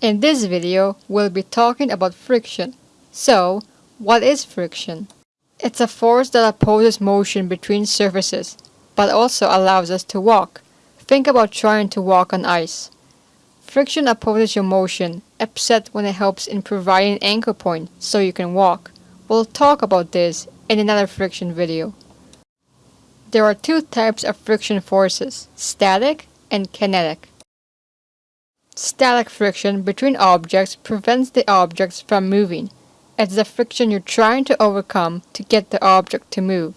In this video, we'll be talking about friction. So, what is friction? It's a force that opposes motion between surfaces, but also allows us to walk. Think about trying to walk on ice. Friction opposes your motion, except when it helps in providing an anchor point so you can walk. We'll talk about this in another friction video. There are two types of friction forces, static and kinetic. Static friction between objects prevents the objects from moving. It's the friction you're trying to overcome to get the object to move.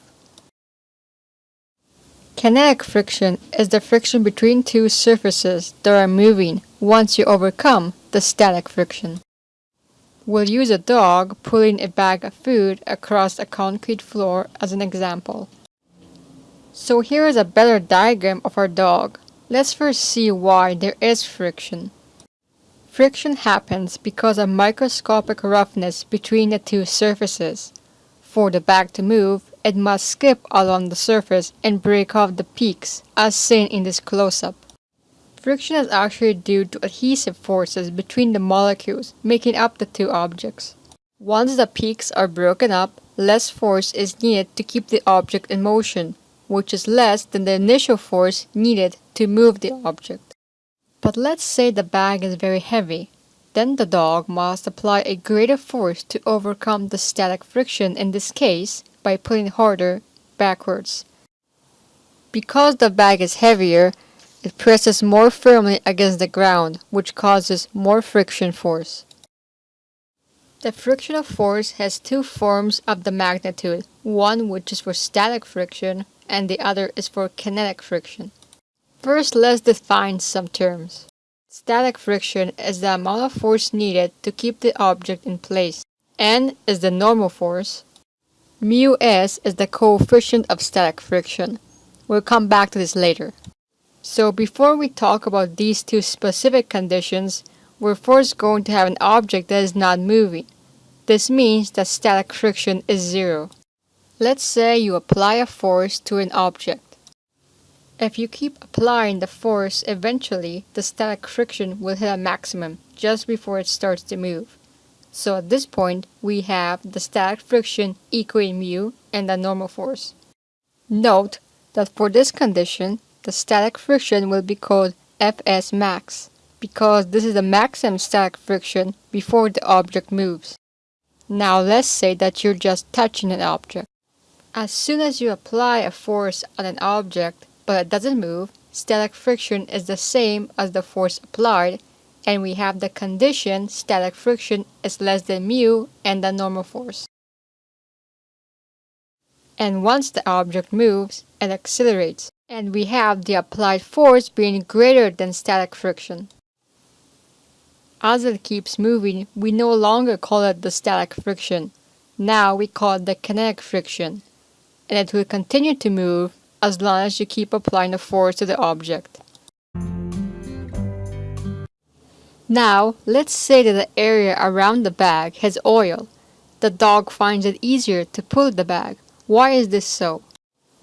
Kinetic friction is the friction between two surfaces that are moving once you overcome the static friction. We'll use a dog pulling a bag of food across a concrete floor as an example. So here is a better diagram of our dog. Let's first see why there is friction. Friction happens because of microscopic roughness between the two surfaces. For the bag to move, it must skip along the surface and break off the peaks, as seen in this close-up. Friction is actually due to adhesive forces between the molecules making up the two objects. Once the peaks are broken up, less force is needed to keep the object in motion, which is less than the initial force needed to move the object. But let's say the bag is very heavy. Then the dog must apply a greater force to overcome the static friction in this case by pulling harder backwards. Because the bag is heavier, it presses more firmly against the ground, which causes more friction force. The frictional force has two forms of the magnitude, one which is for static friction and the other is for kinetic friction. First, let's define some terms. Static friction is the amount of force needed to keep the object in place. N is the normal force. Mu s is the coefficient of static friction. We'll come back to this later. So before we talk about these two specific conditions, we're first going to have an object that is not moving. This means that static friction is zero. Let's say you apply a force to an object. If you keep applying the force, eventually the static friction will hit a maximum just before it starts to move. So at this point, we have the static friction equaling mu and the normal force. Note that for this condition, the static friction will be called Fs max because this is the maximum static friction before the object moves. Now let's say that you're just touching an object. As soon as you apply a force on an object but it doesn't move, static friction is the same as the force applied and we have the condition static friction is less than mu and the normal force. And once the object moves, it accelerates, and we have the applied force being greater than static friction. As it keeps moving, we no longer call it the static friction. Now we call it the kinetic friction and it will continue to move as long as you keep applying the force to the object. Now, let's say that the area around the bag has oil. The dog finds it easier to pull the bag. Why is this so?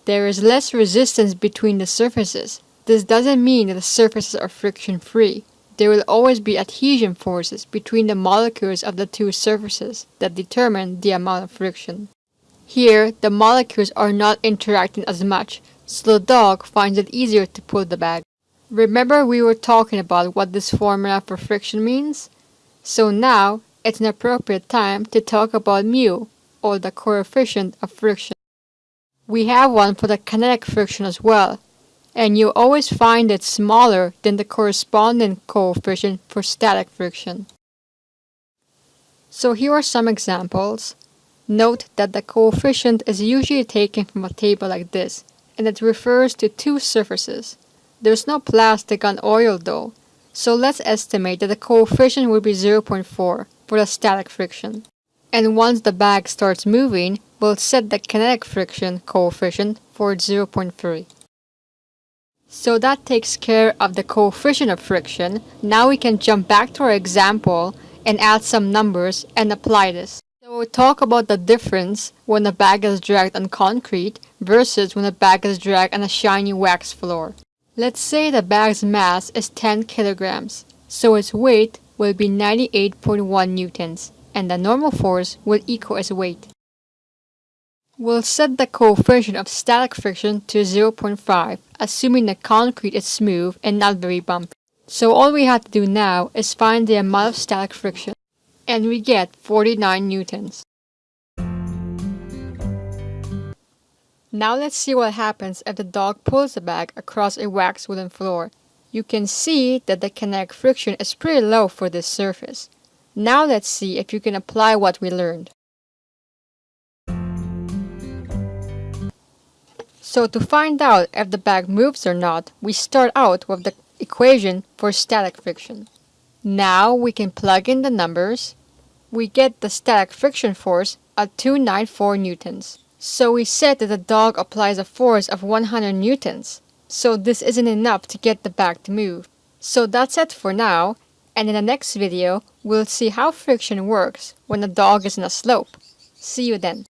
There is less resistance between the surfaces. This doesn't mean that the surfaces are friction-free. There will always be adhesion forces between the molecules of the two surfaces that determine the amount of friction. Here, the molecules are not interacting as much, so the dog finds it easier to pull the bag. Remember we were talking about what this formula for friction means? So now, it's an appropriate time to talk about mu, or the coefficient of friction. We have one for the kinetic friction as well, and you always find it smaller than the corresponding coefficient for static friction. So here are some examples. Note that the coefficient is usually taken from a table like this, and it refers to two surfaces. There's no plastic on oil though, so let's estimate that the coefficient will be 0.4 for the static friction. And once the bag starts moving, we'll set the kinetic friction coefficient for 0.3. So that takes care of the coefficient of friction. Now we can jump back to our example and add some numbers and apply this. We'll talk about the difference when a bag is dragged on concrete versus when a bag is dragged on a shiny wax floor. Let's say the bag's mass is 10 kilograms, so its weight will be 98.1 newtons, and the normal force will equal its weight. We'll set the coefficient of static friction to 0.5, assuming the concrete is smooth and not very bumpy. So all we have to do now is find the amount of static friction, and we get 49 newtons. Now let's see what happens if the dog pulls the bag across a waxed wooden floor. You can see that the kinetic friction is pretty low for this surface. Now let's see if you can apply what we learned. So to find out if the bag moves or not, we start out with the equation for static friction. Now we can plug in the numbers. We get the static friction force at 294 newtons. So we said that the dog applies a force of 100 newtons. So this isn't enough to get the bag to move. So that's it for now, and in the next video, we'll see how friction works when the dog is in a slope. See you then.